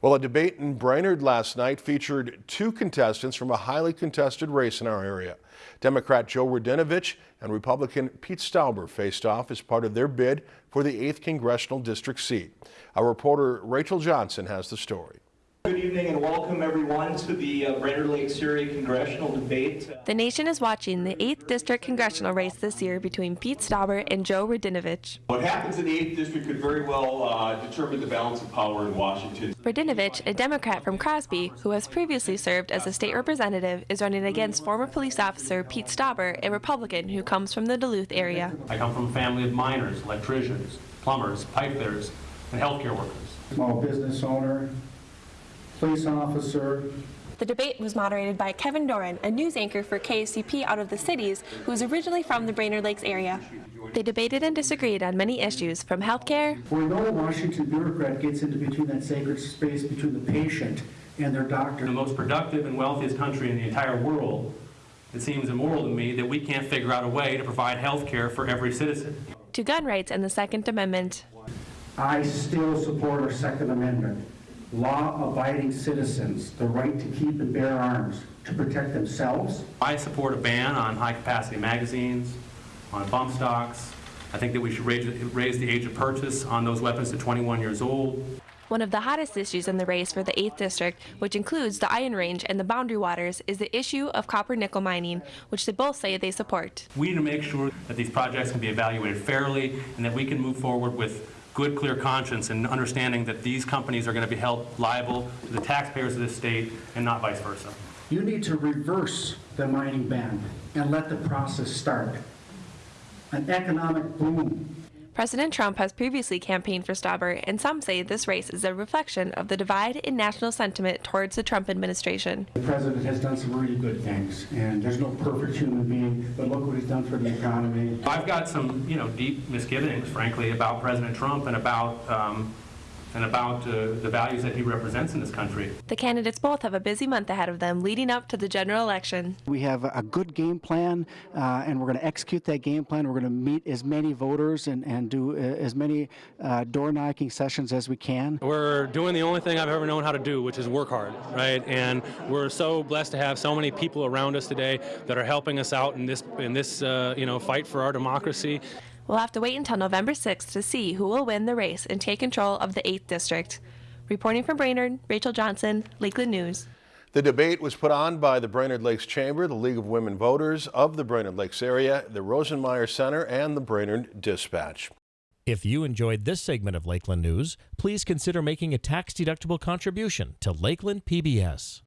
Well, a debate in Brainerd last night featured two contestants from a highly contested race in our area. Democrat Joe Radinovich and Republican Pete Stauber faced off as part of their bid for the 8th Congressional District seat. Our reporter Rachel Johnson has the story. Good evening and welcome everyone to the uh, Brainerd Lakes area congressional debate. The nation is watching the 8th District congressional race this year between Pete Stauber and Joe Radinovich. What happens in the 8th District could very well uh, determine the balance of power in Washington. Radinovich, a Democrat from Crosby, who has previously served as a state representative, is running against former police officer Pete Stauber, a Republican who comes from the Duluth area. I come from a family of miners, electricians, plumbers, pipe fitters, and healthcare workers. Small business owner, police officer. The debate was moderated by Kevin Doran, a news anchor for KSTP out of the cities, who is originally from the Brainerd Lakes area. They debated and disagreed on many issues, from healthcare. We know a Washington bureaucrat gets into between that sacred space between the patient and their doctor. The most productive and wealthiest country in the entire world, it seems immoral to me that we can't figure out a way to provide health care for every citizen. To gun rights and the Second Amendment. I still support our Second Amendment. Law-abiding citizens, the right to keep and bear arms to protect themselves. I support a ban on high-capacity magazines, on bump stocks. I think that we should raise, raise the age of purchase on those weapons to 21 years old. One of the hottest issues in the race for the 8th District, which includes the Iron Range and the Boundary Waters, is the issue of copper nickel mining, which they both say they support. We need to make sure that these projects can be evaluated fairly and that we can move forward with good, clear conscience and understanding that these companies are going to be held liable to the taxpayers of this state and not vice versa. You need to reverse the mining ban and let the process start. An economic boom President Trump has previously campaigned for Stauber, and some say this race is a reflection of the divide in national sentiment towards the Trump administration. The president has done some really good things, and there's no perfect human being, but look what he's done for the economy. I've got some, you know, deep misgivings, frankly, about President Trump and about um, and about uh, the values that he represents in this country. The candidates both have a busy month ahead of them leading up to the general election. We have a good game plan, uh, and we're going to execute that game plan. We're going to meet as many voters and, and do uh, as many uh, door knocking sessions as we can. We're doing the only thing I've ever known how to do, which is work hard, right? And we're so blessed to have so many people around us today that are helping us out in this in this uh, you know fight for our democracy. We'll have to wait until November 6th to see who will win the race and take control of the 8th District. Reporting from Brainerd, Rachel Johnson, Lakeland News. The debate was put on by the Brainerd Lakes Chamber, the League of Women Voters of the Brainerd Lakes area, the Rosenmeier Center, and the Brainerd Dispatch. If you enjoyed this segment of Lakeland News, please consider making a tax-deductible contribution to Lakeland PBS.